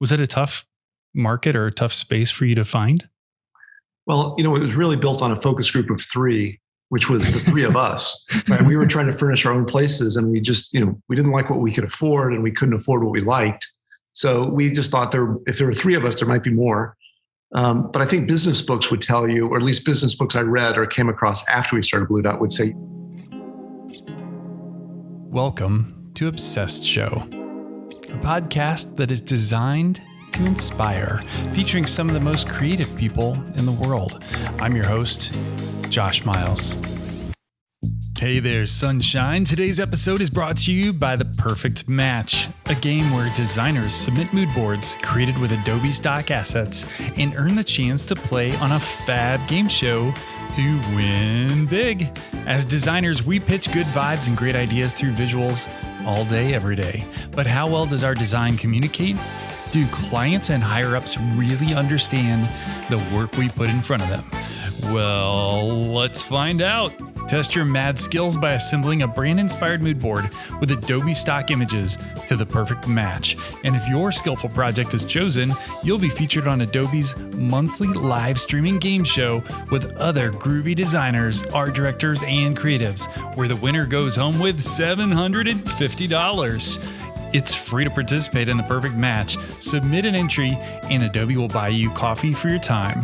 Was it a tough market or a tough space for you to find? Well, you know, it was really built on a focus group of three, which was the three of us. Right? We were trying to furnish our own places, and we just, you know, we didn't like what we could afford, and we couldn't afford what we liked. So we just thought there, if there were three of us, there might be more. Um, but I think business books would tell you, or at least business books I read or came across after we started Blu Dot would say. Welcome to Obsessed Show, a podcast that is designed to inspire, featuring some of the most creative people in the world. I'm your host, Josh Miles. Hey there, sunshine. Today's episode is brought to you by The Perfect Match, a game where designers submit mood boards created with Adobe stock assets and earn the chance to play on a fab game show to win big. As designers, we pitch good vibes and great ideas through visuals all day, every day. But how well does our design communicate? Do clients and higher ups really understand the work we put in front of them? Well, let's find out. Test your mad skills by assembling a brand inspired mood board with Adobe stock images to the perfect match. And if your skillful project is chosen, you'll be featured on Adobe's monthly live streaming game show with other groovy designers, art directors, and creatives, where the winner goes home with $750. It's free to participate in the perfect match. Submit an entry, and Adobe will buy you coffee for your time.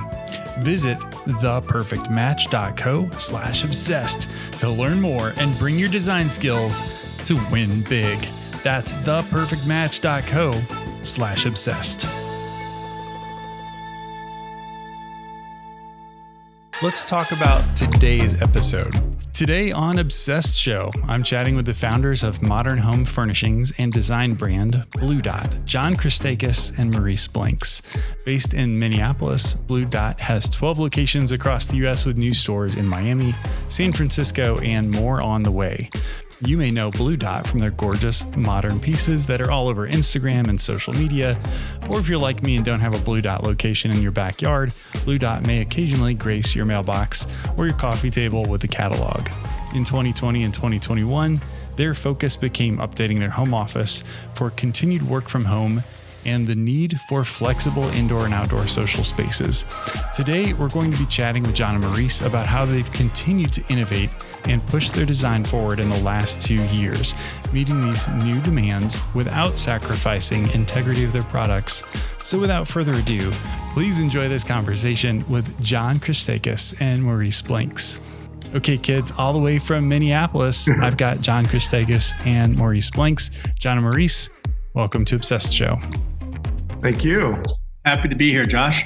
Visit theperfectmatch.co slash obsessed to learn more and bring your design skills to win big. That's theperfectmatch.co slash obsessed. Let's talk about today's episode. Today on Obsessed Show, I'm chatting with the founders of modern home furnishings and design brand Blu Dot, John Christakos and Maurice Blanks. Based in Minneapolis, Blu Dot has 12 locations across the US with new stores in Miami, San Francisco, and more on the way. You may know Blu Dot from their gorgeous modern pieces that are all over Instagram and social media. Or if you're like me and don't have a Blu Dot location in your backyard, Blu Dot may occasionally grace your mailbox or your coffee table with a catalog. In 2020 and 2021, their focus became updating their home office for continued work from home and the need for flexible indoor and outdoor social spaces. Today, we're going to be chatting with John and Maurice about how they've continued to innovate and push their design forward in the last two years, meeting these new demands without sacrificing integrity of their products. So, without further ado, please enjoy this conversation with John Christakos and Maurice Blanks. Okay, kids, all the way from Minneapolis, I've got John Christakos and Maurice Blanks. John and Maurice, welcome to Obsessed Show. Thank you. Happy to be here, Josh.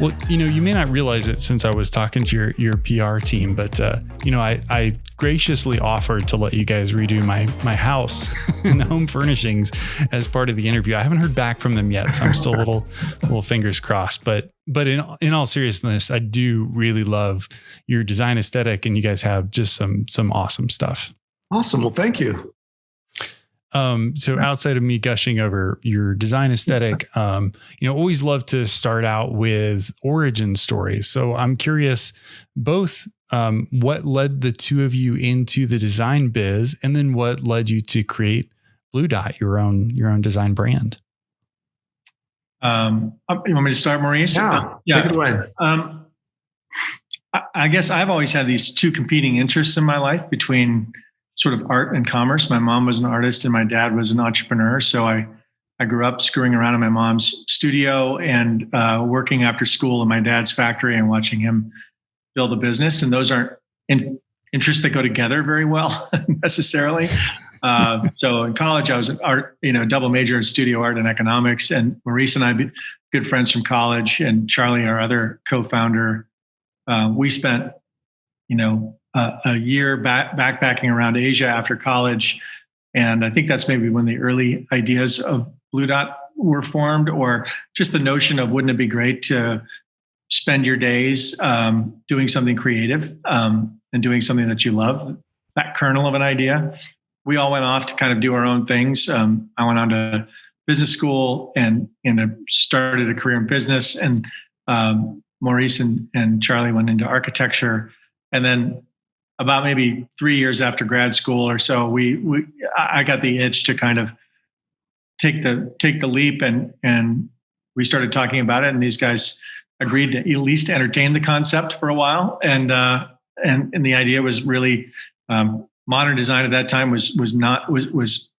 Well, you know, you may not realize it since I was talking to your your PR team, but uh, you know, I I graciously offered to let you guys redo my my house and home furnishings as part of the interview. I haven't heard back from them yet, so I'm still a little little fingers crossed. But but in in all seriousness, I do really love your design aesthetic, and you guys have just some some awesome stuff. Awesome. Well, thank you. Um, so outside of me gushing over your design aesthetic, um, you know, always love to start out with origin stories. So I'm curious, both um, what led the two of you into the design biz, and then what led you to create Blu Dot, your own your own design brand. Um, you want me to start, Maurice? Yeah, uh, yeah. Take it away. Um, I, I guess I've always had these two competing interests in my life between sort of art and commerce. My mom was an artist and my dad was an entrepreneur. So I, I grew up screwing around in my mom's studio and uh, working after school in my dad's factory and watching him build a business. And those aren't in, interests that go together very well necessarily. Uh, so in college, I was an art, you know, double major in studio art and economics. And Maurice and I, good friends from college, and Charlie, our other co-founder, uh, we spent, you know, uh, a year back, backpacking around Asia after college. And I think that's maybe when the early ideas of Blu Dot were formed, or just the notion of wouldn't it be great to spend your days um, doing something creative um, and doing something that you love? That kernel of an idea. We all went off to kind of do our own things. Um, I went on to business school and and started a career in business. And um, Maurice and, and Charlie went into architecture. And then about maybe three years after grad school or so, we, we I got the itch to kind of take the take the leap and and we started talking about it and these guys agreed to at least entertain the concept for a while and uh, and and the idea was really um, modern design at that time was was not was was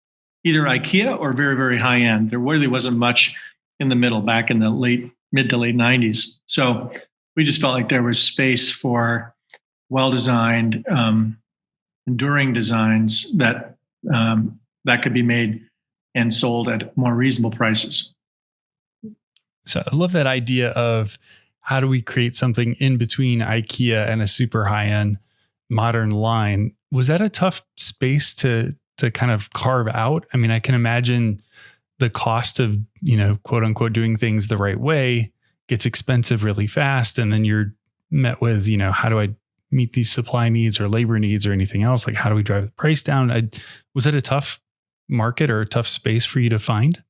either IKEA or very very high end. There really wasn't much in the middle back in the late mid to late 90s. So we just felt like there was space for well designed, um, enduring designs that um, that could be made and sold at more reasonable prices. So I love that idea of how do we create something in between IKEA and a super high end modern line. Was that a tough space to to kind of carve out? I mean, I can imagine the cost of, you know, quote unquote doing things the right way gets expensive really fast and then you're met with, you know, how do I meet these supply needs or labor needs or anything else? Like how do we drive the price down? I, was it a tough market or a tough space for you to find?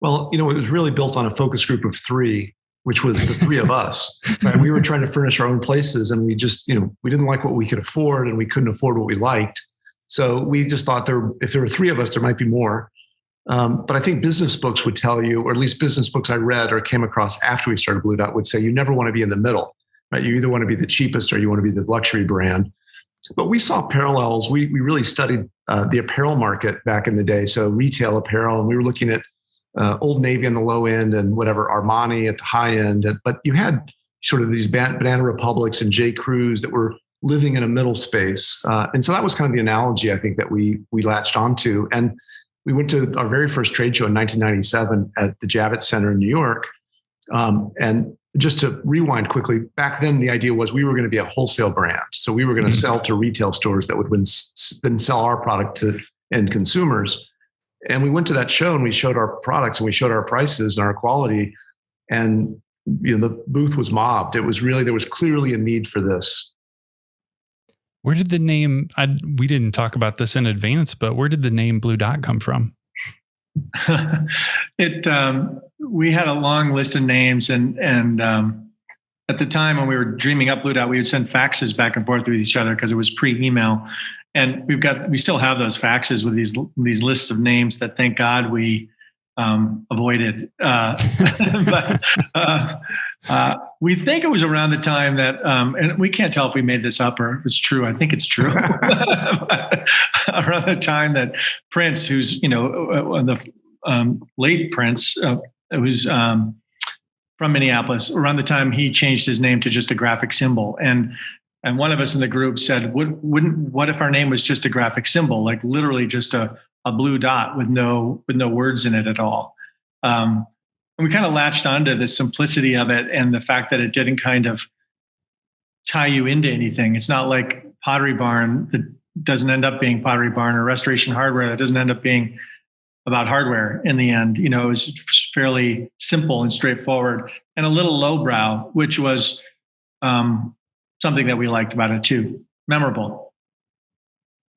Well, you know, it was really built on a focus group of three, which was the three of us. Right? We were trying to furnish our own places, and we just, you know, we didn't like what we could afford, and we couldn't afford what we liked. So we just thought there, if there were three of us, there might be more. Um, but I think business books would tell you, or at least business books I read or came across after we started Blu Dot would say you never want to be in the middle. Right? You either want to be the cheapest or you want to be the luxury brand. But we saw parallels. We we really studied uh, the apparel market back in the day, so retail apparel, and we were looking at uh, Old Navy on the low end and whatever Armani at the high end. But you had sort of these Banana Republics and J. Crews that were living in a middle space, uh, and so that was kind of the analogy I think that we we latched onto. And we went to our very first trade show in 1997 at the Javits Center in New York, um, and just to rewind quickly, back then the idea was we were going to be a wholesale brand. So we were going to mm-hmm. sell to retail stores that would then sell our product to end consumers. And we went to that show and we showed our products and we showed our prices and our quality. And you know, the booth was mobbed. It was really there was clearly a need for this. Where did the name? I, we didn't talk about this in advance, but where did the name Blu Dot come from? it um, we had a long list of names and and um, at the time when we were dreaming up Blu Dot, we would send faxes back and forth with each other because it was pre-email, and we've got we still have those faxes with these these lists of names that thank God we um, avoided. Uh, but, uh, uh, we think it was around the time that, um, and we can't tell if we made this up or if it's true. I think it's true. around the time that Prince, who's you know uh, uh, the um, late Prince, uh, was um, from Minneapolis. Around the time he changed his name to just a graphic symbol, and and one of us in the group said, Would, "Wouldn't what if our name was just a graphic symbol, like literally just a a blue dot with no with no words in it at all?" Um, and we kind of latched onto the simplicity of it and the fact that it didn't kind of tie you into anything. It's not like Pottery Barn that doesn't end up being Pottery Barn or Restoration Hardware that doesn't end up being about hardware in the end. You know, it was fairly simple and straightforward and a little lowbrow, which was um, something that we liked about it too. Memorable.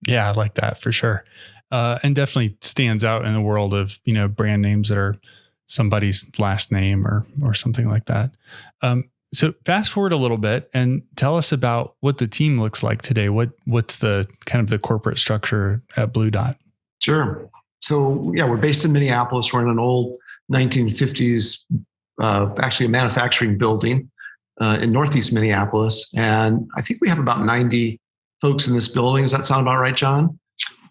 Yeah, I like that for sure. Uh, and definitely stands out in the world of, you know, brand names that are somebody's last name or or something like that. Um, so fast forward a little bit and tell us about what the team looks like today. What what's the kind of the corporate structure at Blu Dot? Sure. So yeah, we're based in Minneapolis. We're in an old 1950s, uh, actually a manufacturing building uh, in Northeast Minneapolis, and I think we have about 90 folks in this building. Does that sound about right, John?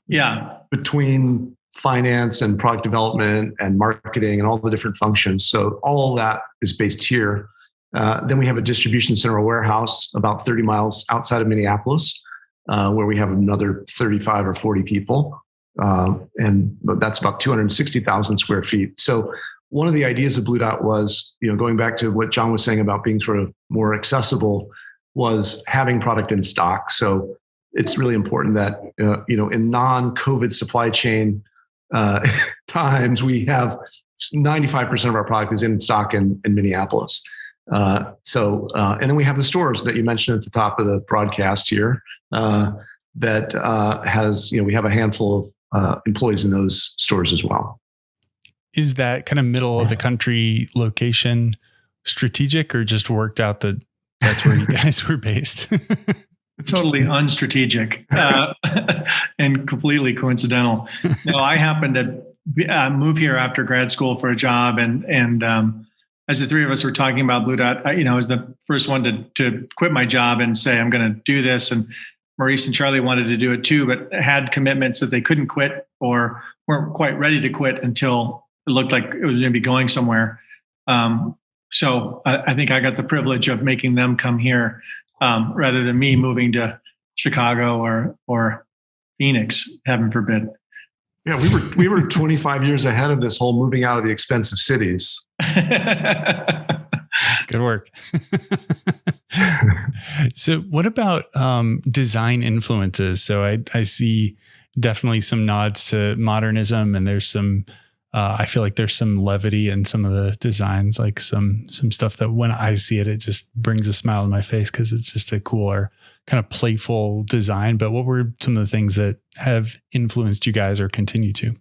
Yeah. Between finance and product development and marketing and all the different functions. So all that is based here. Uh, then we have a distribution center, a warehouse about 30 miles outside of Minneapolis, uh, where we have another 35 or 40 people. Uh, and that's about 260,000 square feet. So one of the ideas of Blu Dot was, you know, going back to what John was saying about being sort of more accessible, was having product in stock. So it's really important that, uh, you know, in non-COVID supply chain uh, times we have 95% of our product is in stock in, in Minneapolis. Uh, so, uh, and then we have the stores that you mentioned at the top of the broadcast here uh, that uh, has, you know, we have a handful of uh, employees in those stores as well. Is that kind of middle of the country location strategic or just worked out that that's where you guys were based? totally unstrategic uh, and completely coincidental. No, I happened to uh, move here after grad school for a job, and and um, as the three of us were talking about Blu Dot, I, you know, I was the first one to to quit my job and say I'm going to do this, and Maurice and Charlie wanted to do it too, but had commitments that they couldn't quit or weren't quite ready to quit until it looked like it was going to be going somewhere. Um, so I, I, think I got the privilege of making them come here um, rather than me moving to Chicago or or Phoenix, heaven forbid. Yeah, we were we were 25 years ahead of this whole moving out of the expensive cities. Good work. so, what about um, design influences? So, I I see definitely some nods to modernism, and there's some. Uh, I feel like there's some levity in some of the designs, like some some stuff that when I see it, it just brings a smile to my face because it's just a cooler kind of playful design. But what were some of the things that have influenced you guys or continue to?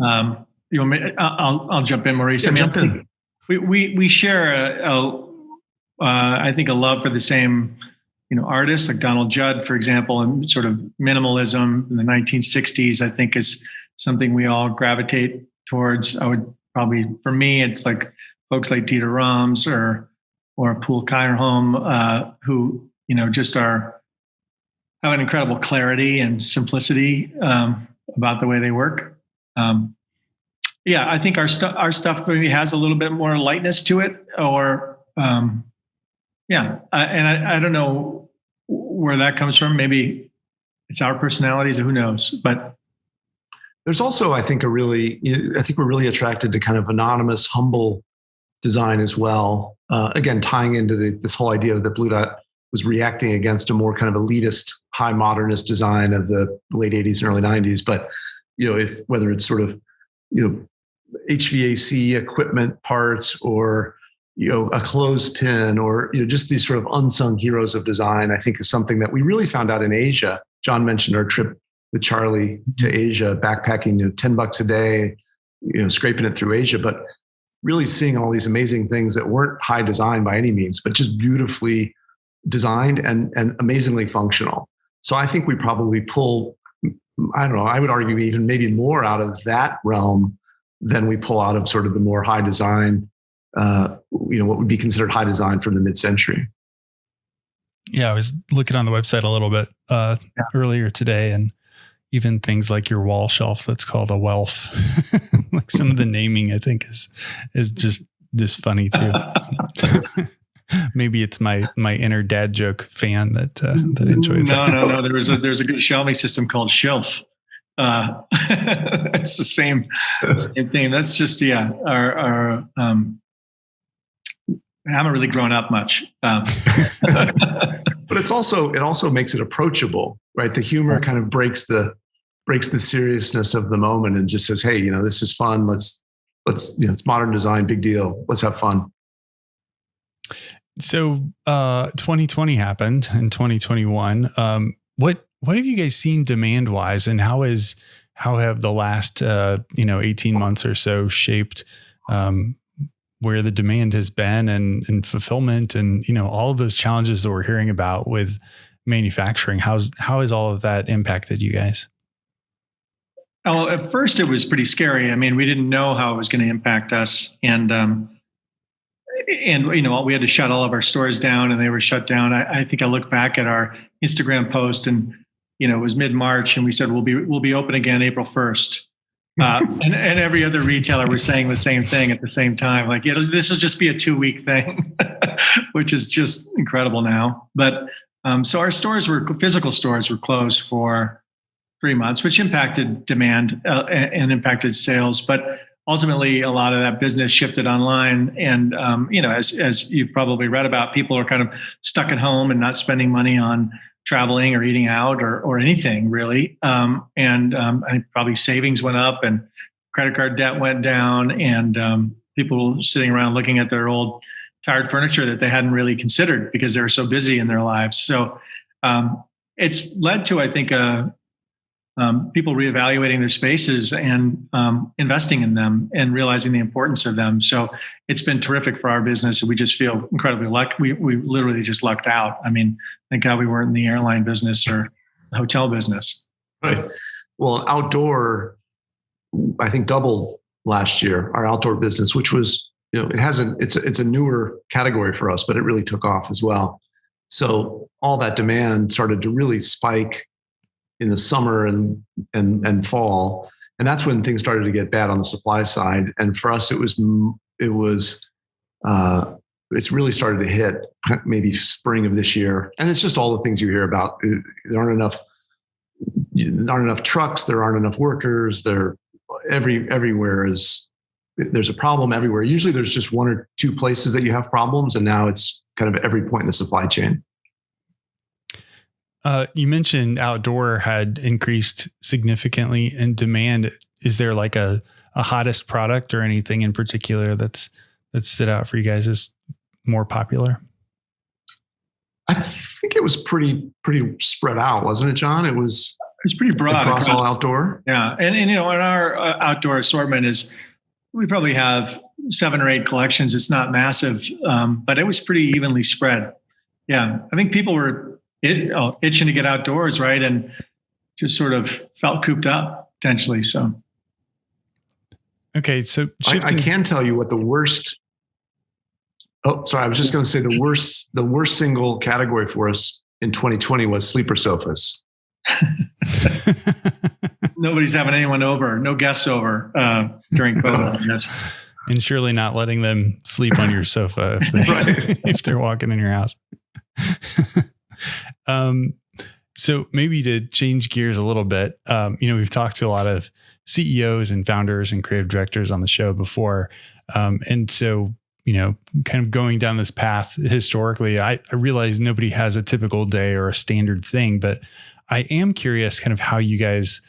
Um, you want me? I'll I'll jump in, Maurice. Yeah, I mean, jump in. We we we share a, a uh, I think a love for the same you know artists like Donald Judd, for example, and sort of minimalism in the 1960s. I think is something we all gravitate towards. I would probably for me, it's like folks like Dieter Rams or or Poul Kjærholm, uh, who you know just are have an incredible clarity and simplicity um, about the way they work. Um, yeah, I think our stuff our stuff maybe has a little bit more lightness to it, or um, yeah, I, and I, I don't know where that comes from. Maybe it's our personalities, who knows? But there's also, I think, a really, I think we're really attracted to kind of anonymous, humble design as well. Uh, again, tying into the, this whole idea that Blu Dot was reacting against a more kind of elitist, high modernist design of the late 80s and early 90s. But you know, if, whether it's sort of you know HVAC equipment parts or you know a clothespin or you know just these sort of unsung heroes of design i think is something that we really found out in asia. John mentioned our trip with charlie to asia backpacking you know 10 bucks a day you know scraping it through asia but really seeing all these amazing things that weren't high design by any means but just beautifully designed and and amazingly functional. So i think we probably pull i don't know i would argue even maybe more out of that realm than we pull out of sort of the more high design, uh, you know, what would be considered high design from the mid century. Yeah, I was looking on the website a little bit uh, yeah. earlier today, and even things like your wall shelf that's called a welf. like some of the naming, I think is is just just funny too. Maybe it's my my inner dad joke fan that uh, that enjoyed no, that. No, no, no. There was a there's a good shelving system called Shelf uh, it's the same same thing. That's just yeah. Our, our um, I haven't really grown up much. Um. but it's also it also makes it approachable, right? The humor kind of breaks the breaks the seriousness of the moment and just says, "Hey, you know, this is fun. Let's let's you know, it's modern design, big deal. Let's have fun." So, uh, 2020 happened in 2021. Um, what what have you guys seen demand wise, and how is how have the last uh, you know eighteen months or so shaped um, where the demand has been and and fulfillment and you know all of those challenges that we're hearing about with manufacturing? How's how has all of that impacted you guys? Well, at first it was pretty scary. I mean, we didn't know how it was going to impact us, and um, and you know we had to shut all of our stores down, and they were shut down. I, I think I look back at our Instagram post, and you know, it was mid March, and we said we'll be we'll be open again April first. Uh, and, and, every other retailer was saying the same thing at the same time. Like, know, this will just be a two week thing, which is just incredible now. But um, so our stores were physical stores were closed for three months, which impacted demand uh, and, and, impacted sales. But ultimately, a lot of that business shifted online. And um, you know, as as you've probably read about, people are kind of stuck at home and not spending money on traveling or eating out or, or anything really. Um, and um, I probably savings went up and credit card debt went down and um, people sitting around looking at their old tired furniture that they hadn't really considered because they were so busy in their lives. So um, it's led to, I think, a, um, people reevaluating their spaces and um, investing in them and realizing the importance of them. So it's been terrific for our business. We just feel incredibly lucky. We, we literally just lucked out. I mean, thank God we weren't in the airline business or hotel business. Right. well, outdoor, I think doubled last year our outdoor business, which was you know it hasn't it's it's a newer category for us, but it really took off as well. So all that demand started to really spike in the summer and and and fall, and that's when things started to get bad on the supply side. And for us, it was it was uh, it's really started to hit maybe spring of this year, and it's just all the things you hear about. There aren't enough there aren't enough trucks, there aren't enough workers, there every everywhere is there's a problem everywhere. Usually there's just one or two places that you have problems, and now it's kind of every point in the supply chain. Uh, you mentioned outdoor had increased significantly in demand. Is there like a, a hottest product or anything in particular that's that stood out for you guys as more popular? I think it was pretty pretty spread out, wasn't it, John? It was it was pretty broad across, across all outdoor. Yeah, and and you know, in our uh, outdoor assortment is we probably have seven or eight collections. It's not massive, um, but it was pretty evenly spread. Yeah, I think people were it, oh, itching to get outdoors, right, and just sort of felt cooped up potentially. So, okay, so I, I can tell you what the worst. Oh, sorry, I was just going to say the worst the worst single category for us in 2020 was sleeper sofas. Nobody's having anyone over, no guests over uh, during COVID. Yes. And surely not letting them sleep on your sofa if, they, right. if they're walking in your house. um, so maybe to change gears a little bit, um, you know, we've talked to a lot of CEOs and founders and creative directors on the show before. Um, and so, you know, kind of going down this path historically, I, I realize nobody has a typical day or a standard thing, but I am curious kind of how you guys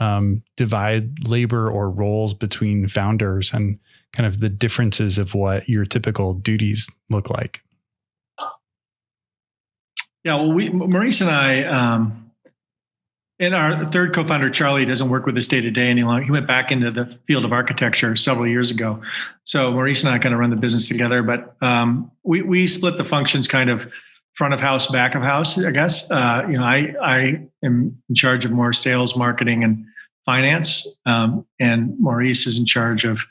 um, divide labor or roles between founders and kind of the differences of what your typical duties look like. Yeah, well, we Maurice and I, um, and our third co-founder Charlie doesn't work with us day to day any longer. He went back into the field of architecture several years ago. So Maurice and I kind of run the business together, but um, we we split the functions kind of front of house, back of house, I guess. Uh, you know, I I am in charge of more sales, marketing, and finance, um, and Maurice is in charge of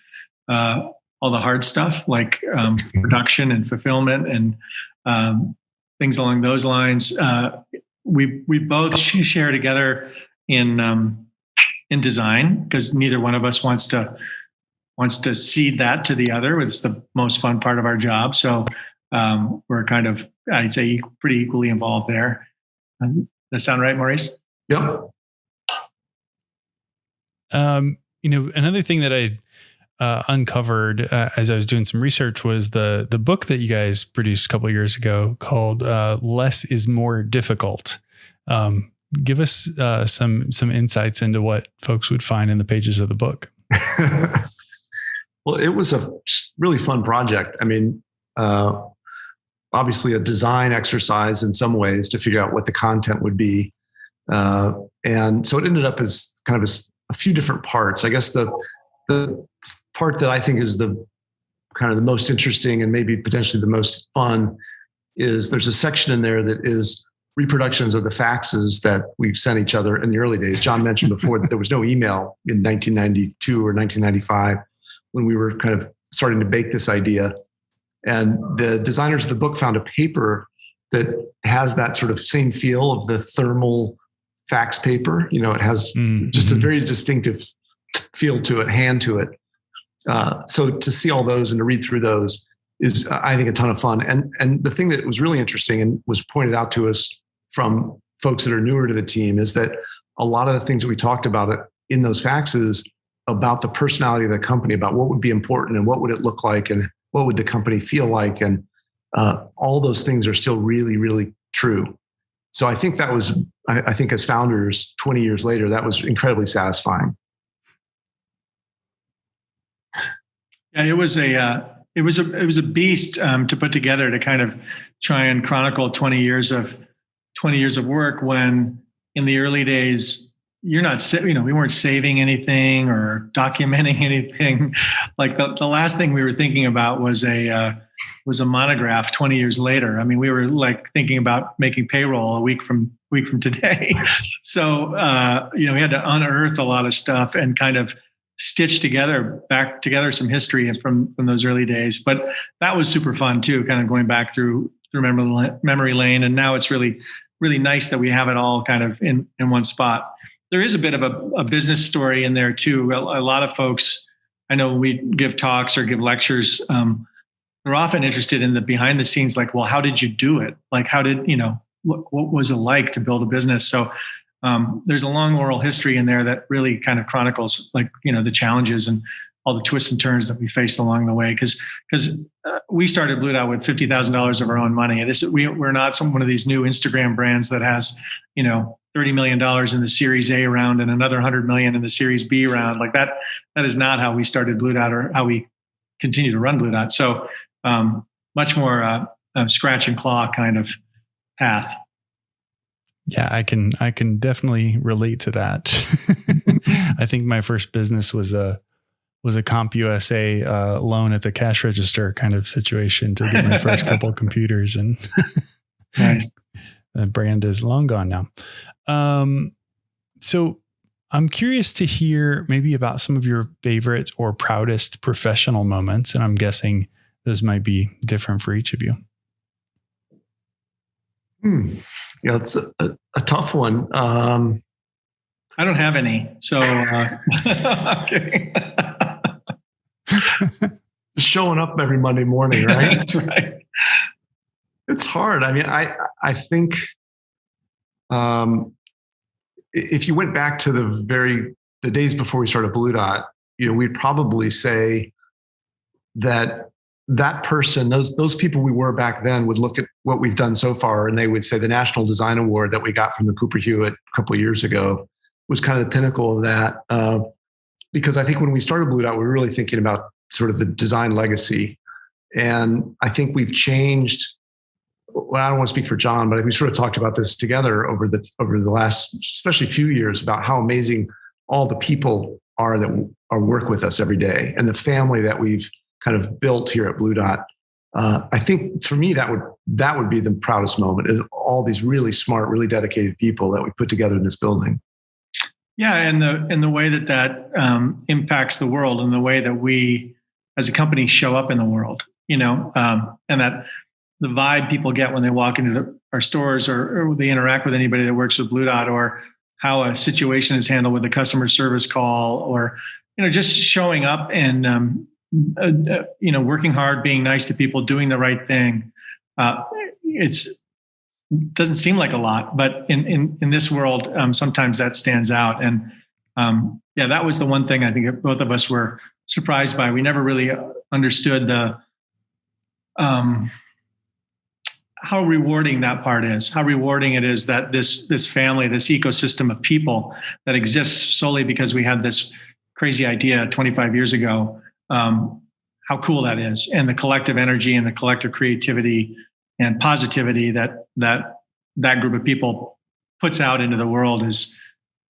uh, all the hard stuff like um, production and fulfillment and um, things along those lines. Uh, we we both share together in um, in design because neither one of us wants to wants to cede that to the other. It's the most fun part of our job. So um, we're kind of, I'd say, pretty equally involved there. Does that sound right, Maurice? Yep. Um, you know, another thing that I uh, uncovered uh, as I was doing some research was the the book that you guys produced a couple years ago called uh, "Less Is More Difficult." Um, give us uh, some some insights into what folks would find in the pages of the book. well, it was a really fun project. I mean, uh, obviously a design exercise in some ways to figure out what the content would be. Uh, and so it ended up as kind of a, a, few different parts. I guess the the part that I think is the kind of the most interesting and maybe potentially the most fun is there's a section in there that is reproductions of the faxes that we sent each other in the early days. John mentioned before that there was no email in 1992 or 1995 when we were kind of starting to bake this idea. And the designers of the book found a paper that has that sort of same feel of the thermal fax paper. You know, it has mm-hmm. just a very distinctive feel to it, hand to it. Uh, so to see all those and to read through those is, I think, a ton of fun. And and the thing that was really interesting and was pointed out to us from folks that are newer to the team is that a lot of the things that we talked about in those faxes about the personality of the company, about what would be important and what would it look like and what would the company feel like. And uh, all those things are still really really true. So i think that was I, I, think as founders 20 years later that was incredibly satisfying yeah it was a uh, it was a it was a beast um, to put together to kind of try and chronicle 20 years of 20 years of work when in the early days you're not you know we weren't saving anything or documenting anything like the, the last thing we were thinking about was a uh, was a monograph 20 years later i mean we were like thinking about making payroll a week from week from today. so uh, you know, we had to unearth a lot of stuff and kind of stitch together back together some history from from those early days. But that was super fun too, kind of going back through through memory memory lane. And now it's really really nice that we have it all kind of in in one spot. There is a bit of a, a business story in there too. A, a, lot of folks, I know, we give talks or give lectures. Um, they're often interested in the behind the scenes, like, well, how did you do it? Like, how did you know what, what was it like to build a business? So um, there's a long oral history in there that really kind of chronicles like you know the challenges and all the twists and turns that we faced along the way because because uh, we started Blu Dot with fifty thousand dollars of our own money. This we we're not some one of these new Instagram brands that has you know thirty million dollars in the Series A round and another hundred million in the Series B round. Like that that is not how we started Blu Dot or how we continue to run Blu Dot. So um, much more uh, scratch and claw kind of path. Yeah, I can I can definitely relate to that. I think my first business was a was a CompUSA uh, loan at the cash register kind of situation to get my first couple computers, and nice. the brand is long gone now. Um, so I'm curious to hear maybe about some of your favorite or proudest professional moments, and I'm guessing those might be different for each of you. Hmm. Yeah, it's a, a, a tough one. Um, I don't have any, so uh, showing up every Monday morning, right? That's right. It's hard. I mean, I I think um, if you went back to the very the days before we started Blu Dot, you know, we'd probably say that that person, those those people we were back then, would look at what we've done so far, and they would say the National Design Award that we got from the Cooper Hewitt a couple years ago was kind of the pinnacle of that. Uh, because I think when we started Blu Dot, we were really thinking about sort of the design legacy, and I think we've changed. Well, I don't want to speak for John, but we sort of talked about this together over the over the last, especially few years, about how amazing all the people are that are work with us every day, and the family that we've kind of built here at Blu Dot. Uh, I think for me that would that would be the proudest moment is all these really smart, really dedicated people that we put together in this building. Yeah, and the and the way that that um, impacts the world, and the way that we as a company show up in the world, you know, um, and that the vibe people get when they walk into the, our stores or, or, they interact with anybody that works with Blu Dot, or how a situation is handled with a customer service call, or you know, just showing up and um, uh, uh, you know, working hard, being nice to people, doing the right thing. Uh, it's doesn't seem like a lot, but in in in this world, um, sometimes that stands out. And um, yeah, that was the one thing I think both of us were surprised by. We never really understood the um, how rewarding that part is. How rewarding it is that this this family, this ecosystem of people that exists solely because we had this crazy idea 25 years ago um, how cool that is and the collective energy and the collective creativity and positivity that that that group of people puts out into the world is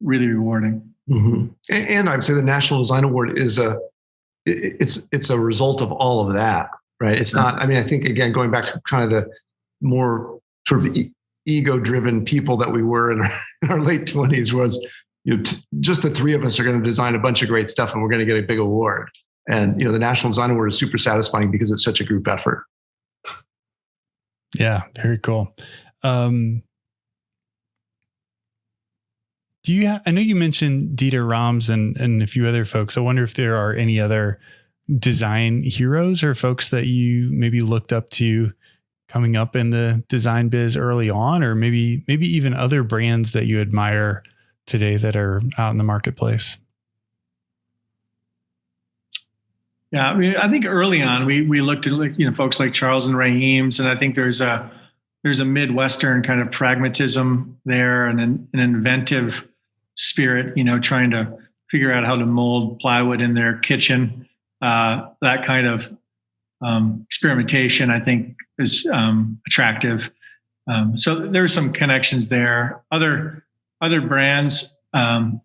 really rewarding. Mm-hmm. and, and i would say the national design award is a it's it's a result of all of that right? It's not i mean i think again going back to kind of the more sort of ego driven people that we were in our, in our late 20s was you know, t- just the three of us are going to design a bunch of great stuff and we're going to get a big award and you know, the National Design Award is super satisfying because it's such a group effort. Yeah, very cool. Um, do you? I know you mentioned Dieter Rams and and a few other folks. I wonder if there are any other design heroes or folks that you maybe looked up to coming up in the design biz early on, or maybe maybe even other brands that you admire today that are out in the marketplace. Yeah, I mean, I think early on we we looked at like you know folks like Charles and Ray Eames, and I think there's a there's a midwestern kind of pragmatism there and an, an inventive spirit, you know, trying to figure out how to mold plywood in their kitchen. Uh, that kind of um, experimentation, I think, is um, attractive. Um, so there's some connections there. Other other brands, um,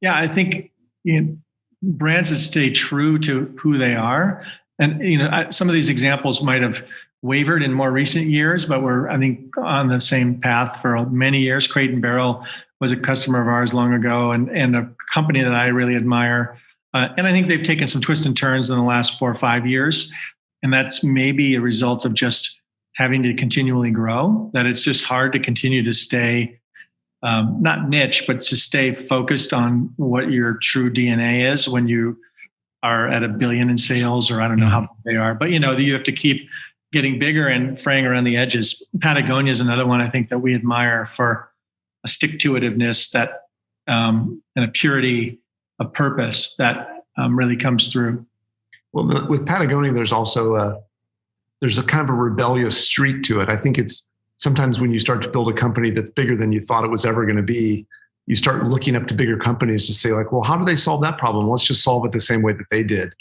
yeah, I think you know, brands that stay true to who they are. And you know, some of these examples might have wavered in more recent years, but we're, I think, on the same path for many years. Crate and Barrel was a customer of ours long ago and, and a company that I really admire. Uh, and I think they've taken some twists and turns in the last four or five years. And that's maybe a result of just having to continually grow, that it's just hard to continue to stay um, not niche, but to stay focused on what your true DNA is when you are at a billion in sales, or I don't know how mm-hmm. they are, but you know, you have to keep getting bigger and fraying around the edges. Patagonia is another one I think that we admire for a stick to itiveness that um, and a purity of purpose that um, really comes through. Well, with Patagonia, there's also a there's a kind of a rebellious streak to it. I think it's sometimes when you start to build a company that's bigger than you thought it was ever going to be, you start looking up to bigger companies to say like, well, how do they solve that problem? Let's just solve it the same way that they did.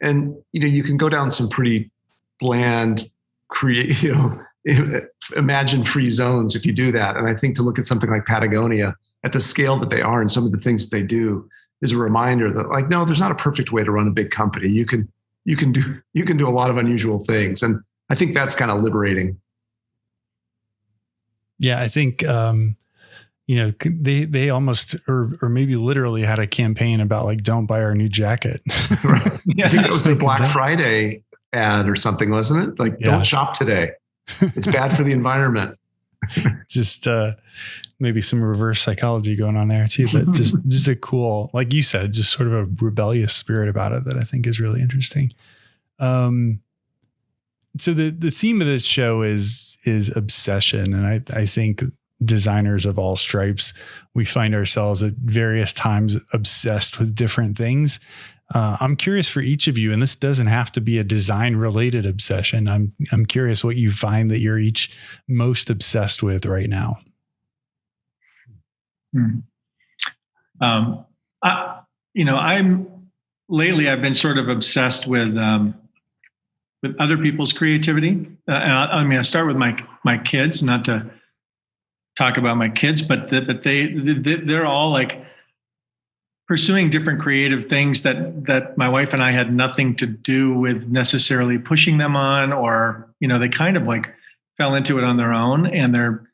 And you know, you can go down some pretty bland, create, you know, imagine free zones if you do that. And I think to look at something like Patagonia at the scale that they are and some of the things they do is a reminder that like, no, there's not a perfect way to run a big company. You can you can do you can do a lot of unusual things. And I think that's kind of liberating. Yeah, I think um, you know they they almost or or maybe literally had a campaign about like don't buy our new jacket. right. yeah. I think that was the Black Friday ad or something, wasn't it? Like yeah. don't shop today. It's bad for the environment. just uh maybe some reverse psychology going on there too, but just just a cool, like you said, just sort of a rebellious spirit about it that I think is really interesting. Um, so the the theme of this show is is obsession, and I I think designers of all stripes we find ourselves at various times obsessed with different things. Uh, I'm curious for each of you, and this doesn't have to be a design related obsession. I'm I'm curious what you find that you're each most obsessed with right now. Hmm. Um, I, you know, I'm lately I've been sort of obsessed with um, with other people's creativity. Uh, I, I, mean, I start with my my kids, not to talk about my kids, but the, but they, they they're all like pursuing different creative things that that my wife and I had nothing to do with necessarily pushing them on, or you know, they kind of like fell into it on their own, and they're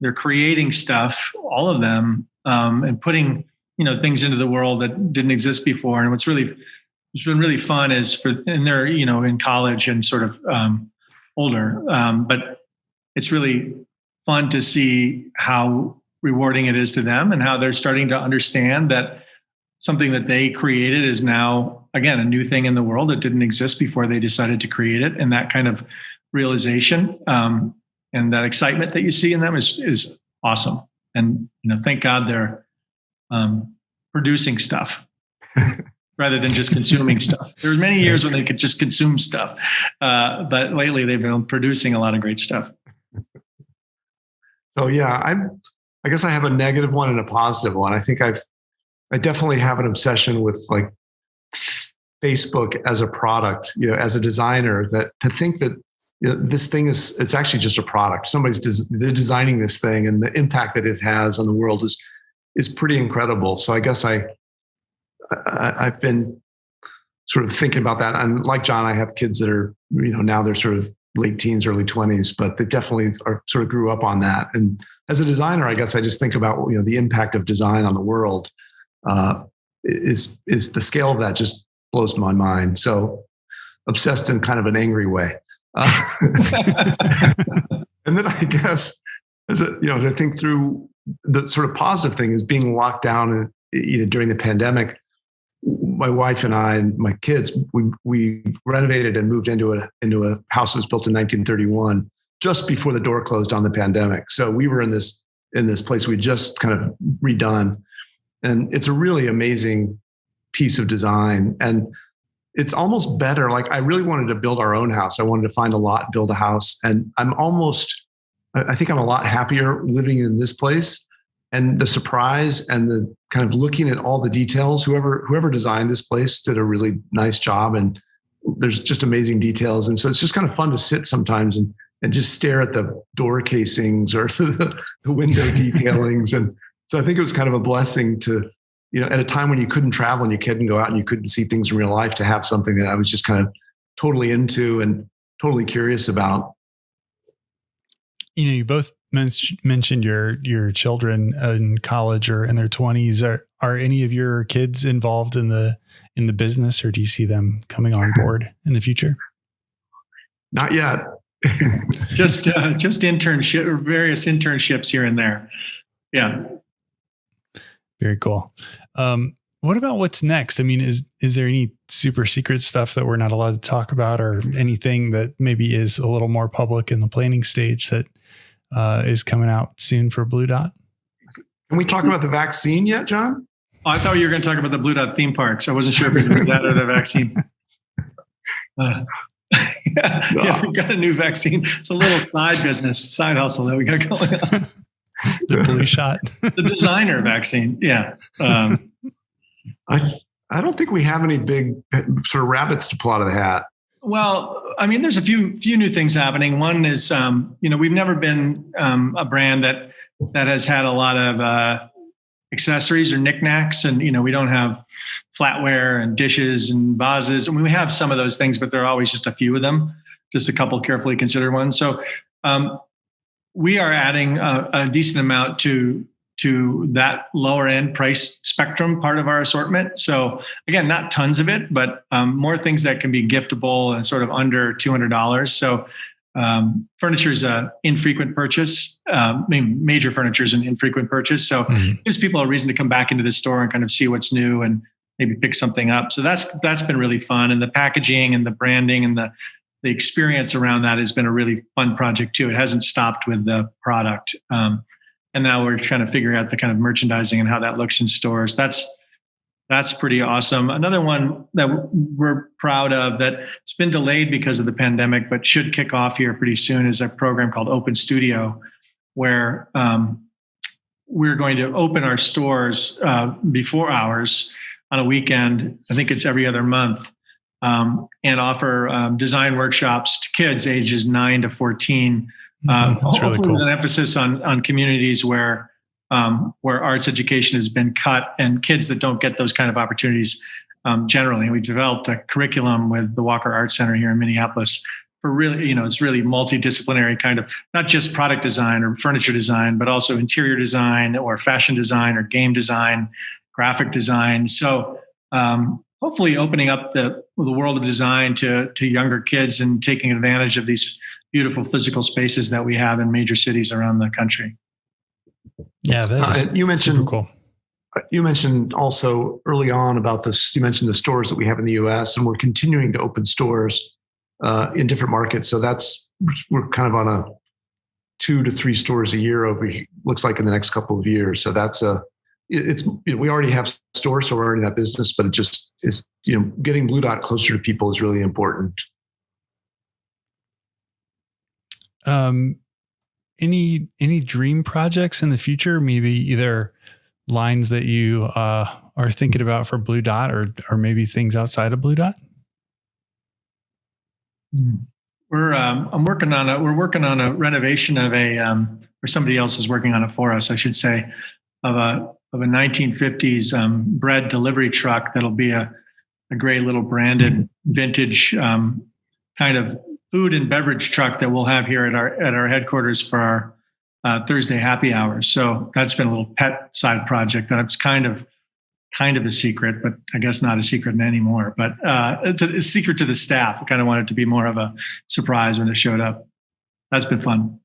they're creating stuff, all of them, um, and putting you know things into the world that didn't exist before. And what's really it's been really fun is for and they're you know in college and sort of um, older, um, but it's really fun to see how rewarding it is to them and how they're starting to understand that something that they created is now again a new thing in the world that didn't exist before they decided to create it and that kind of realization um, and that excitement that you see in them is is awesome. And you know, thank God they're um, producing stuff rather than just consuming stuff. There were many years when they could just consume stuff, uh, but lately they've been producing a lot of great stuff. So yeah, I I guess I have a negative one and a positive one. I think I've I definitely have an obsession with like Facebook as a product, you know, as a designer that to think that you know, this thing is it's actually just a product somebody's des- they're designing this thing and the impact that it has on the world is is pretty incredible so i guess i, I i've been sort of thinking about that. And like john i have kids that are you know now they're sort of late teens early 20s but they definitely are sort of grew up on that. And as a designer i guess i just think about you know the impact of design on the world uh, is is the scale of that just blows my mind. So obsessed in kind of an angry way. Uh, and then I guess as a, you know, as I think through the sort of positive thing is being locked down and you know during the pandemic, my wife and I and my kids we we renovated and moved into a into a house that was built in 1931 just before the door closed on the pandemic. So we were in this in this place we just kind of redone, and it's a really amazing piece of design and it's almost better. Like I really wanted to build our own house. I wanted to find a lot, build a house. And I'm almost, I think I'm a lot happier living in this place. And the surprise and the kind of looking at all the details, whoever whoever designed this place did a really nice job. And there's just amazing details. And so it's just kind of fun to sit sometimes and and just stare at the door casings or the, the window detailings. And so I think it was kind of a blessing to you know, at a time when you couldn't travel and you couldn't go out and you couldn't see things in real life, to have something that I was just kind of totally into and totally curious about you know, you both men- mentioned your your children in college or in their twenties. Are are any of your kids involved in the in the business, or do you see them coming on board in the future? Not yet. just uh, just internship or various internships here and there. Yeah. Very cool. Um, what about what's next? I mean, is is there any super secret stuff that we're not allowed to talk about, or anything that maybe is a little more public in the planning stage that uh, is coming out soon for Blu Dot? Can we talk about the vaccine yet, John? Oh, I thought you were going to talk about the Blu Dot theme parks. I wasn't sure if it was that or the vaccine. Uh, yeah, yeah, we've got a new vaccine. It's a little side business, side hustle that we got going on. the blue shot, the designer vaccine. Yeah. Um, I I don't think we have any big sort of rabbits to pull out of the hat. Well, I mean, there's a few few new things happening. One is, um, you know, we've never been um, a brand that that has had a lot of uh, accessories or knickknacks, and you know, we don't have flatware and dishes and vases. I mean, we have some of those things, but there are always just a few of them, just a couple carefully considered ones. So um, we are adding a, a decent amount to to that lower end price spectrum part of our assortment. So again, not tons of it, but um, more things that can be giftable and sort of under two hundred dollars. So um, furniture is a infrequent purchase. Um, I mean, major furniture is an infrequent purchase. So mm-hmm. gives people a reason to come back into the store and kind of see what's new and maybe pick something up. So that's that's been really fun. And the packaging and the branding and the the experience around that has been a really fun project too. It hasn't stopped with the product. Um, and now we're kind of figuring out the kind of merchandising and how that looks in stores. That's that's pretty awesome. Another one that we're proud of that it's been delayed because of the pandemic, but should kick off here pretty soon is a program called Open Studio, where um, we're going to open our stores uh, before hours on a weekend. I think it's every other month, um, and offer um, design workshops to kids ages nine to fourteen uh, That's really cool. With an emphasis on on communities where um, where arts education has been cut and kids that don't get those kind of opportunities um, generally. And we developed a curriculum with the Walker Art Center here in Minneapolis for really, you know, it's really multidisciplinary kind of not just product design or furniture design, but also interior design or fashion design or game design, graphic design. So um, hopefully opening up the the world of design to to younger kids and taking advantage of these beautiful physical spaces that we have in major cities around the country. Yeah, uh, you mentioned cool. You mentioned also early on about this. You mentioned the stores that we have in the U.S. and we're continuing to open stores uh, in different markets. So that's we're kind of on a two to three stores a year over. Looks like in the next couple of years. So that's a it's you know, we already have stores, so we're already in that business. But it just is you know getting Blu Dot closer to people is really important. Um, any any dream projects in the future? Maybe either lines that you uh, are thinking about for Blu Dot, or or maybe things outside of Blu Dot. Hmm. We're um, I'm working on a we're working on a renovation of a um, or somebody else is working on it for us, I should say, of a of a 1950s um, bread delivery truck that'll be a a great little branded vintage um, kind of food and beverage truck that we'll have here at our at our headquarters for our uh, Thursday happy hours. So that's been a little pet side project that it's kind of kind of a secret, but I guess not a secret anymore. But uh, it's a, a secret to the staff. I kind of wanted it to be more of a surprise when it showed up. That's been fun.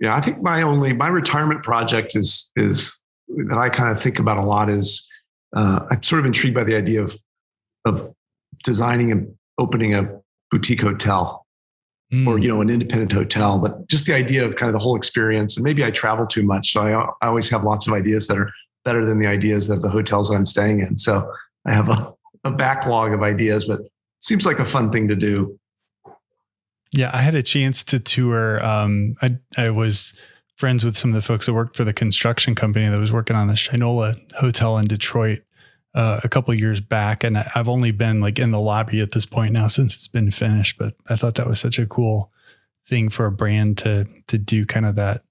Yeah, I think my only my retirement project is is that I kind of think about a lot is uh, I'm sort of intrigued by the idea of of designing and opening a boutique hotel mm. or you know an independent hotel but just the idea of kind of the whole experience and maybe i travel too much so I, I always have lots of ideas that are better than the ideas of the hotels that i'm staying in. So i have a, a backlog of ideas but it seems like a fun thing to do. Yeah i had a chance to tour um, I, I was friends with some of the folks that worked for the construction company that was working on the shinola hotel in detroit uh, a couple years back, and I've only been like in the lobby at this point now since it's been finished. But I thought that was such a cool thing for a brand to to do, kind of that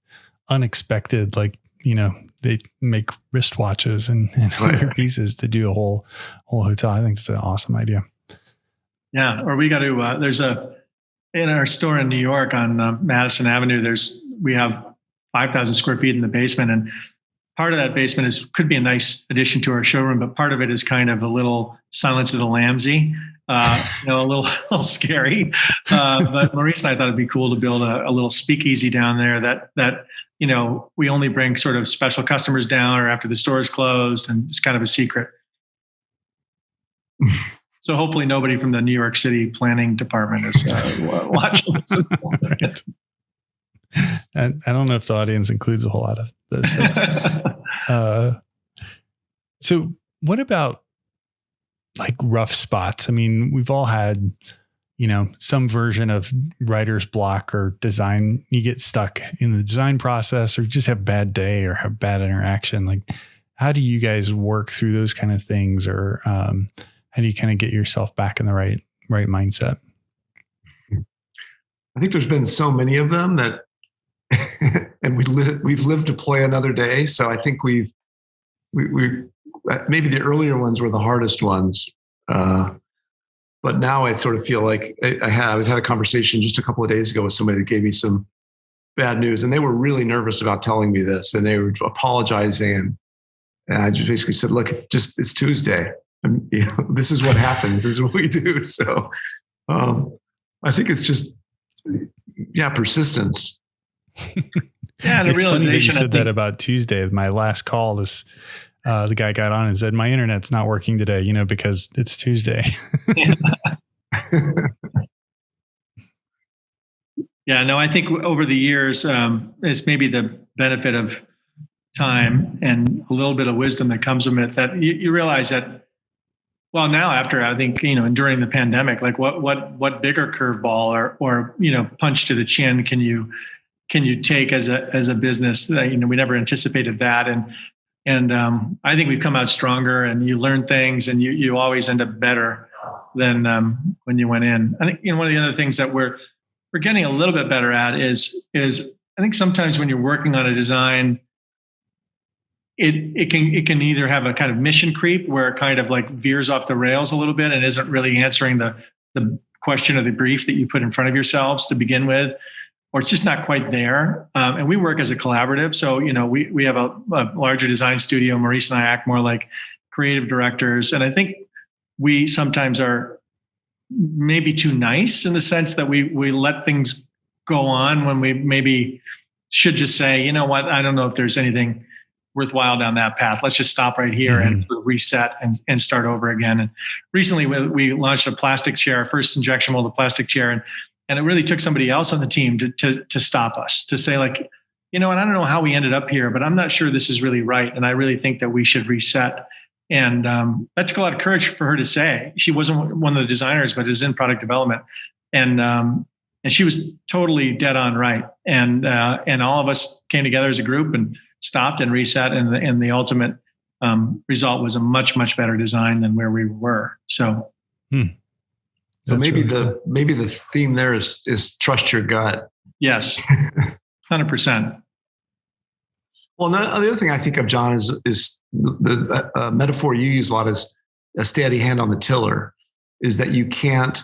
unexpected, like you know they make wristwatches and, and other pieces to do a whole whole hotel. I think it's an awesome idea. Yeah, or we got to. Uh, there's a in our store in New York on uh, Madison Avenue. There's we have 5,000 square feet in the basement, and part of that basement is could be a nice addition to our showroom, but part of it is kind of a little Silence of the Lambsy, uh, you know, a little, a little scary. Uh, but Maurice and I thought it'd be cool to build a, a, little speakeasy down there that that you know we only bring sort of special customers down or after the store is closed, and it's kind of a secret. so hopefully nobody from the New York City planning department is uh, watching this. I, I don't know if the audience includes a whole lot of those. uh, so, what about like rough spots? I mean, we've all had, you know, some version of writer's block or design. You get stuck in the design process, or just have a bad day, or have bad interaction. Like, how do you guys work through those kind of things, or um, how do you kind of get yourself back in the right right mindset? I think there's been so many of them that and we li- we've lived to play another day. So I think we've we, we maybe the earlier ones were the hardest ones, uh, but now I sort of feel like I, I had I had a conversation just a couple of days ago with somebody that gave me some bad news, and they were really nervous about telling me this, and they were apologizing, and, and I just basically said, "Look, it's just it's Tuesday. You know, this is what happens. this is what we do." So um, I think it's just yeah, persistence yeah, the it's realization. Funny that you said think, that about Tuesday. My last call is uh, the guy got on and said, "My internet's not working today," you know, because it's Tuesday. yeah, no, I think over the years, um, it's maybe the benefit of time and a little bit of wisdom that comes from it that you, you realize that well now after i think you know and during the pandemic like what what what bigger curveball or or you know punch to the chin can you can you take as a as a business? Uh, you know, we never anticipated that, and and um, I think we've come out stronger. And you learn things, and you you always end up better than um, when you went in. I think you know one of the other things that we're we're getting a little bit better at is is I think sometimes when you're working on a design, it it can it can either have a kind of mission creep where it kind of like veers off the rails a little bit and isn't really answering the the question or the brief that you put in front of yourselves to begin with or it's just not quite there. Um, and we work as a collaborative. So, you know, we, we have a, a, larger design studio. Maurice and I act more like creative directors. And I think we sometimes are maybe too nice in the sense that we, we let things go on when we maybe should just say, you know what, I don't know if there's anything worthwhile down that path. Let's just stop right here mm-hmm. and reset and, and start over again. And recently we, we launched a plastic chair, first injection molded plastic chair. And and it really took somebody else on the team to, to, to stop us, to say, like, you know, and I don't know how we ended up here, but I'm not sure this is really right. And I really think that we should reset. And um, that took a lot of courage for her to say. She wasn't one of the designers, but is in product development. And um, and she was totally dead on right. And uh, and all of us came together as a group and stopped and reset. And the, and the ultimate um, result was a much much better design than where we were. So. Hmm. So maybe really the cool. maybe the theme there is is trust your gut. Yes, hundred percent. Well, the other thing I think of, John, is is the, uh, metaphor you use a lot is a steady hand on the tiller. Is that you can't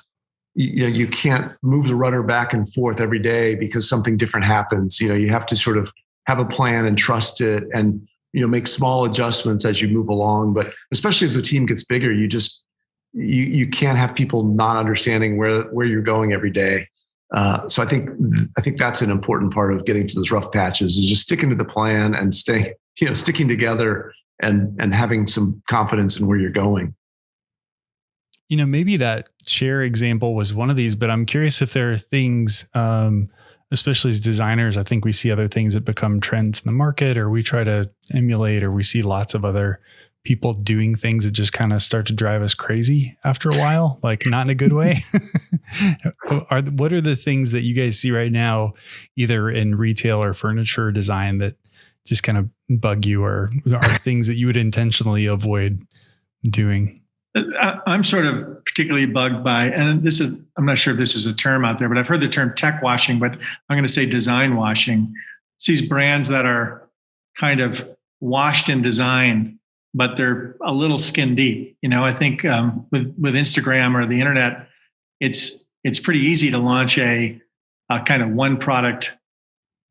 you know you can't move the rudder back and forth every day because something different happens. You know you have to sort of have a plan and trust it and you know make small adjustments as you move along. But especially as the team gets bigger, you just you you can't have people not understanding where where you're going every day. Uh, so I think I think that's an important part of getting to those rough patches is just sticking to the plan and staying you know sticking together and and having some confidence in where you're going. You know, maybe that chair example was one of these, but I'm curious if there are things, um, especially as designers, I think we see other things that become trends in the market, or we try to emulate, or we see lots of other people doing things that just kind of start to drive us crazy after a while, like not in a good way? are what are the things that you guys see right now, either in retail or furniture design, that just kind of bug you, or are things that you would intentionally avoid doing? Uh, I'm sort of particularly bugged by, and this is, I'm not sure if this is a term out there, but I've heard the term tech washing, but I'm going to say design washing. It's these brands that are kind of washed in design but they're a little skin deep. You know, I think um, with with Instagram or the internet, it's it's pretty easy to launch a, a kind of one product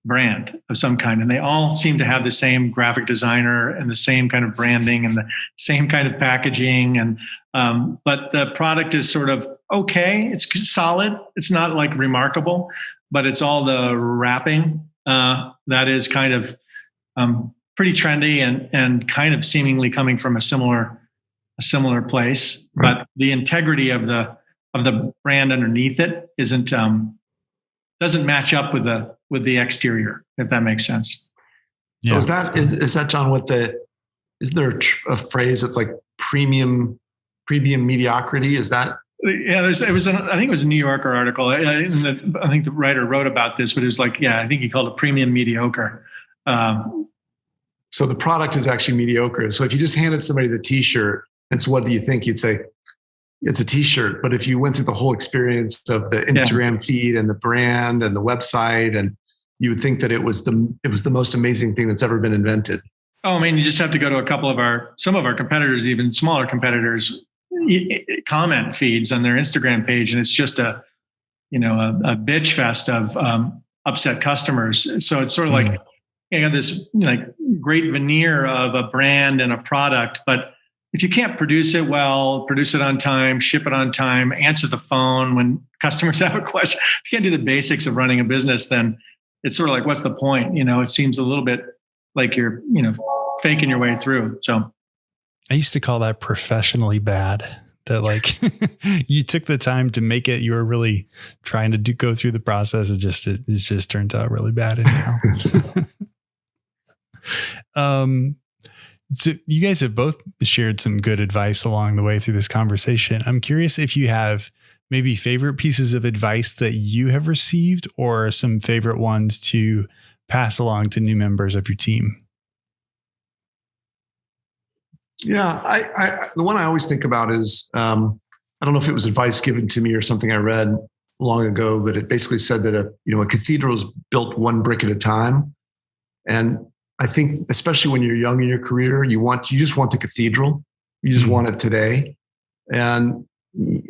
brand of some kind, and they all seem to have the same graphic designer and the same kind of branding and the same kind of packaging. And um, but the product is sort of okay. It's solid. It's not like remarkable, but it's all the wrapping uh, that is kind of um, pretty trendy and and kind of seemingly coming from a similar a similar place. Right. But the integrity of the of the brand underneath it isn't um, doesn't match up with the with the exterior, if that makes sense. Yeah. So is that is, is that John? What the is there a, a phrase that's like premium premium mediocrity? Is that yeah, there's, it was, an, I think it was a New Yorker article. I, the, I, think the writer wrote about this, but it was like, yeah, I think he called it premium mediocre. Um, so the product is actually mediocre. So if you just handed somebody the T-shirt, it's what do you think? You'd say it's a T-shirt. But if you went through the whole experience of the Instagram yeah. feed and the brand and the website, and you would think that it was the it was the most amazing thing that's ever been invented. Oh, I mean, you just have to go to a couple of our some of our competitors, even smaller competitors, comment feeds on their Instagram page, and it's just a you know a, a bitch fest of um, upset customers. So it's sort of mm. like you know this you know, like great veneer of a brand and a product, but if you can't produce it well, produce it on time, ship it on time, answer the phone when customers have a question, if you can't do the basics of running a business, then it's sort of like, what's the point? You know, it seems a little bit like you're, you know, faking your way through. So I used to call that professionally bad. That like you took the time to make it, you were really trying to do, go through the process. It just it, it just turns out really bad anyhow. um, so you guys have both shared some good advice along the way through this conversation. I'm curious if you have maybe favorite pieces of advice that you have received or some favorite ones to pass along to new members of your team. Yeah, I, I the one I always think about is um, I don't know if it was advice given to me or something I read long ago, but it basically said that a you know a cathedral is built one brick at a time, and I think, especially when you're young in your career, you want you just want the cathedral. You just mm-hmm. want it today, and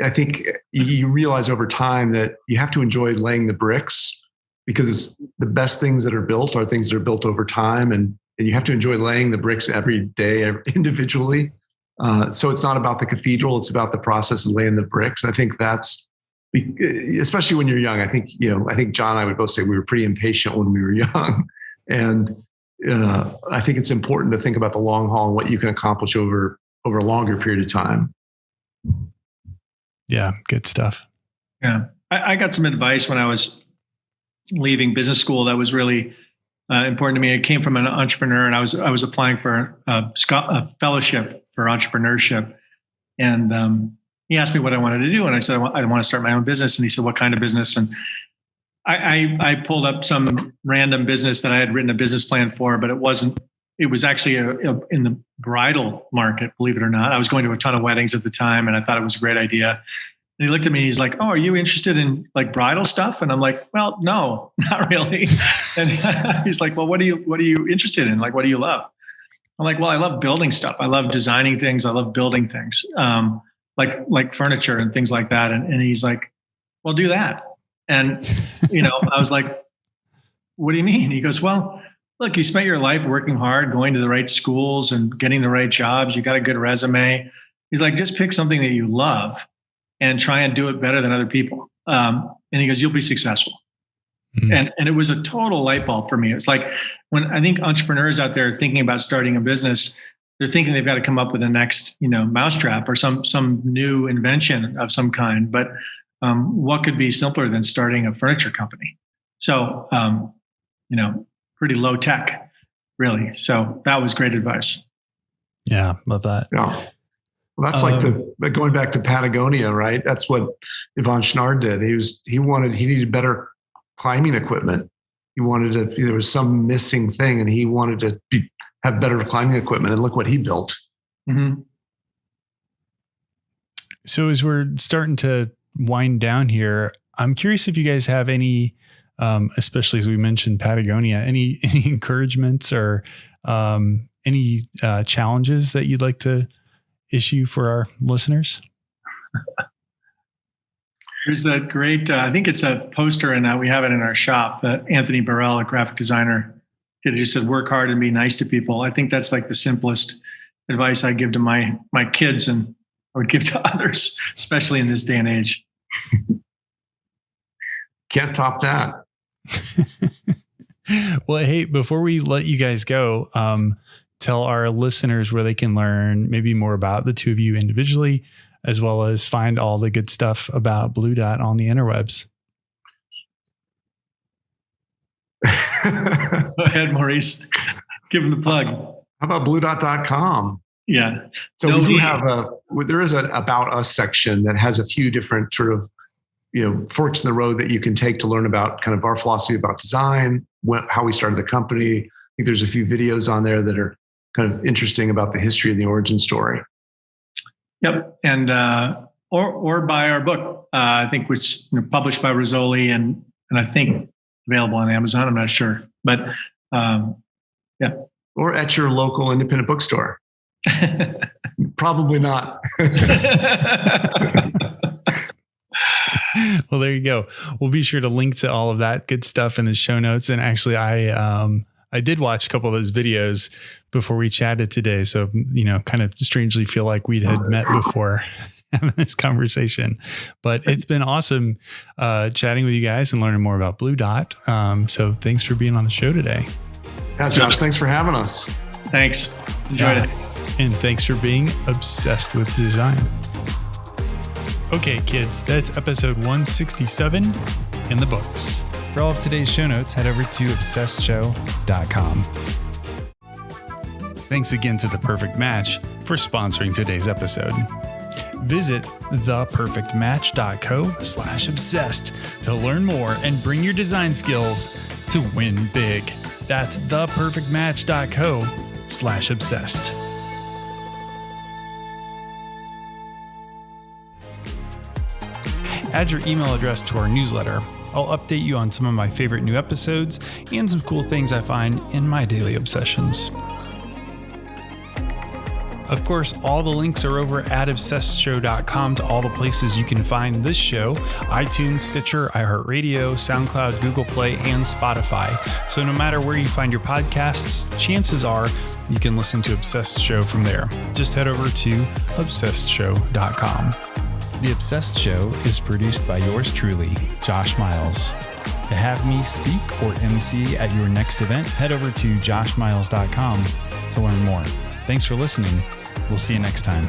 I think you realize over time that you have to enjoy laying the bricks because it's the best things that are built are things that are built over time, and and you have to enjoy laying the bricks every day individually. Uh, so it's not about the cathedral; it's about the process of laying the bricks. I think that's especially when you're young. I think you know. I think John and I would both say we were pretty impatient when we were young, and uh, I think it's important to think about the long haul and what you can accomplish over over a longer period of time. Yeah, good stuff. Yeah, I, I got some advice when I was leaving business school that was really uh, important to me. It came from an entrepreneur, and I was I was applying for a, a fellowship for entrepreneurship, and um, he asked me what I wanted to do, and I said I want, I want to start my own business, and he said, "What kind of business?" and I, I, I pulled up some random business that I had written a business plan for, but it wasn't. It was actually a, a, in the bridal market, believe it or not. I was going to a ton of weddings at the time, and I thought it was a great idea. And he looked at me. He's like, "Oh, are you interested in like bridal stuff?" And I'm like, "Well, no, not really." and he's like, "Well, what do you what are you interested in? Like, what do you love?" I'm like, "Well, I love building stuff. I love designing things. I love building things, um, like like furniture and things like that." And, and he's like, "Well, do that." And, you know, I was like, what do you mean? He goes, well, look, you spent your life working hard, going to the right schools and getting the right jobs. You got a good resume. He's like, just pick something that you love and try and do it better than other people. Um, and he goes, you'll be successful. Mm-hmm. And, and it was a total light bulb for me. It's like when I think entrepreneurs out there thinking about starting a business, they're thinking they've got to come up with the next, you know, mousetrap or some some new invention of some kind. But um, what could be simpler than starting a furniture company? So, um, you know, pretty low tech, really. So that was great advice. Yeah, love that. Yeah. Well, that's um, like the going back to Patagonia, right? That's what Yvon Chouinard did. He was he wanted he needed better climbing equipment. He wanted to there was some missing thing, and he wanted to be, have better climbing equipment. And look what he built. Mm-hmm. So as we're starting to wind down here, I'm curious if you guys have any, um, especially as we mentioned Patagonia, any any encouragements or um, any uh, challenges that you'd like to issue for our listeners? There's that great, uh, I think it's a poster, and we have it in our shop. Anthony Burrell, a graphic designer, it just said, "Work hard and be nice to people." I think that's like the simplest advice I give to my my kids, and I would give to others, especially in this day and age. Can't top that. well, hey, before we let you guys go, um, tell our listeners where they can learn maybe more about the two of you individually, as well as find all the good stuff about Blu Dot on the interwebs. Go ahead, Maurice. Give him the plug. How about bludot.com? Yeah. So no, we do have a there is an about us section that has a few different sort of you know forks in the road that you can take to learn about kind of our philosophy about design, what, how we started the company. I think there's a few videos on there that are kind of interesting about the history and the origin story. Yep, and uh, or or buy our book. Uh, I think which you know, published by Rizzoli and and I think available on Amazon. I'm not sure, but um, yeah. Or at your local independent bookstore. Probably not. well, there you go. We'll be sure to link to all of that good stuff in the show notes. And actually, I um, I did watch a couple of those videos before we chatted today, so you know, kind of strangely feel like we had met before having this conversation. But it's been awesome uh, chatting with you guys and learning more about Blu Dot. Um, so thanks for being on the show today. Yeah, Josh, thanks for having us. Thanks. Enjoyed yeah. it. And thanks for being obsessed with design. Okay, kids, that's episode 167 in the books. For all of today's show notes, head over to obsessedshow.com. Thanks again to The Perfect Match for sponsoring today's episode. Visit theperfectmatch.co slash obsessed to learn more and bring your design skills to win big. That's theperfectmatch.co slash obsessed. Add your email address to our newsletter. I'll update you on some of my favorite new episodes and some cool things I find in my daily obsessions. Of course, all the links are over at obsessedshow.com to all the places you can find this show iTunes, Stitcher, iHeartRadio, SoundCloud, Google Play, and Spotify. So no matter where you find your podcasts, chances are you can listen to Obsessed Show from there. Just head over to obsessedshow.com. The Obsessed Show is produced by yours truly, Josh Miles. To have me speak or MC at your next event, head over to joshmiles.com to learn more. Thanks for listening. We'll see you next time.